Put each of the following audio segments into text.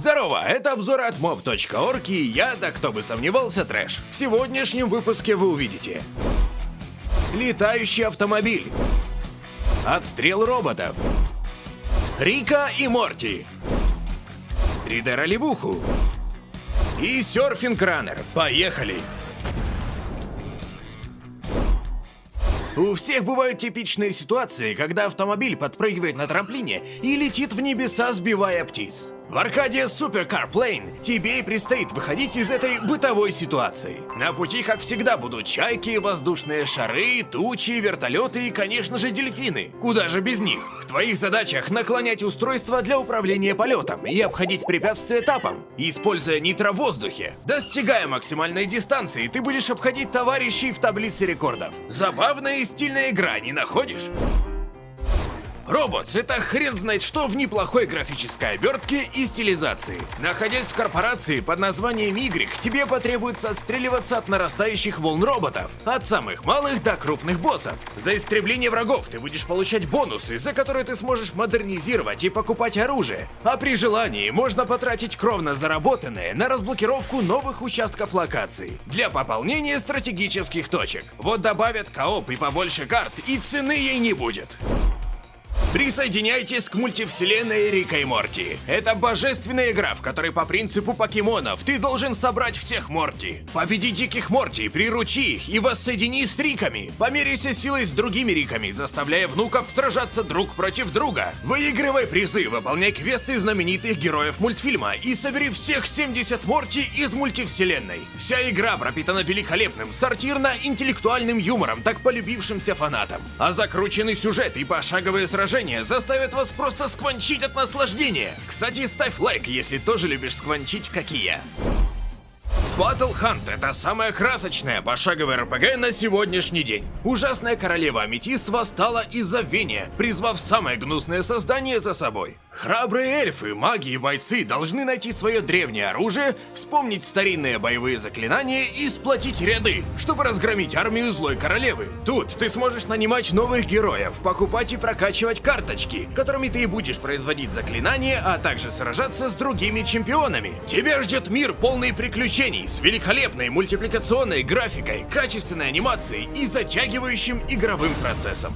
Здорово, это обзор от mob.org и я, да кто бы сомневался, трэш. В сегодняшнем выпуске вы увидите Летающий автомобиль Отстрел роботов Рика и Морти 3D-ролевуху И серфинг-раннер. Поехали! У всех бывают типичные ситуации, когда автомобиль подпрыгивает на трамплине и летит в небеса, сбивая птиц. В Аркадия Supercar Plane тебе и предстоит выходить из этой бытовой ситуации. На пути, как всегда, будут чайки, воздушные шары, тучи, вертолеты и, конечно же, дельфины. Куда же без них? Твоих задачах наклонять устройство для управления полетом и обходить препятствия этапом, используя нитро в воздухе. Достигая максимальной дистанции, ты будешь обходить товарищей в таблице рекордов. Забавная и стильная игра, не находишь? Роботс — это хрен знает что в неплохой графической обертке и стилизации. Находясь в корпорации под названием Y, тебе потребуется отстреливаться от нарастающих волн роботов, от самых малых до крупных боссов. За истребление врагов ты будешь получать бонусы, за которые ты сможешь модернизировать и покупать оружие. А при желании можно потратить кровно заработанное на разблокировку новых участков локаций для пополнения стратегических точек. Вот добавят кооп и побольше карт, и цены ей не будет. Присоединяйтесь к мультивселенной Рика и Морти. Это божественная игра, в которой по принципу покемонов ты должен собрать всех Морти. Победи диких Морти, приручи их и воссоедини с Риками. Померяйся силой с другими Риками, заставляя внуков сражаться друг против друга. Выигрывай призы, выполняй квесты знаменитых героев мультфильма и собери всех 70 Морти из мультивселенной. Вся игра пропитана великолепным сортирно-интеллектуальным юмором, так полюбившимся фанатам. А закрученный сюжет и пошаговые сражения движения заставят вас просто скванчить от наслаждения. Кстати, ставь лайк, если тоже любишь скванчить, как и я. Battle Hunt — это самая красочная пошаговая РПГ на сегодняшний день. Ужасная королева Аметист восстала из-за забвения, призвав самое гнусное создание за собой. Храбрые эльфы, маги и бойцы должны найти свое древнее оружие, вспомнить старинные боевые заклинания и сплотить ряды, чтобы разгромить армию злой королевы. Тут ты сможешь нанимать новых героев, покупать и прокачивать карточки, которыми ты и будешь производить заклинания, а также сражаться с другими чемпионами. Тебя ждет мир полный приключений, с великолепной мультипликационной графикой, качественной анимацией и затягивающим игровым процессом.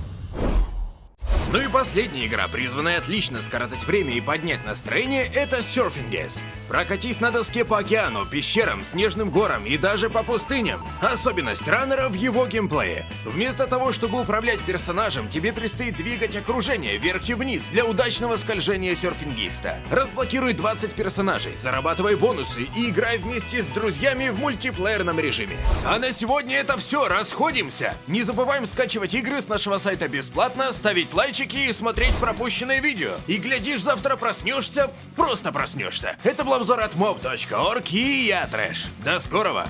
Ну и последняя игра, призванная отлично скоротать время и поднять настроение, это Surfing. Прокатись на доске по океану, пещерам, снежным горам и даже по пустыням. Особенность раннера в его геймплее. Вместо того, чтобы управлять персонажем, тебе предстоит двигать окружение вверх и вниз для удачного скольжения серфингиста. Разблокируй 20 персонажей, зарабатывай бонусы и играй вместе с друзьями в мультиплеерном режиме. А на сегодня это все, расходимся! Не забываем скачивать игры с нашего сайта бесплатно, ставить лайчики и смотреть пропущенные видео. И глядишь, завтра проснешься, просто проснешься. Это был обзор от mob.org и я Трэш. До скорого!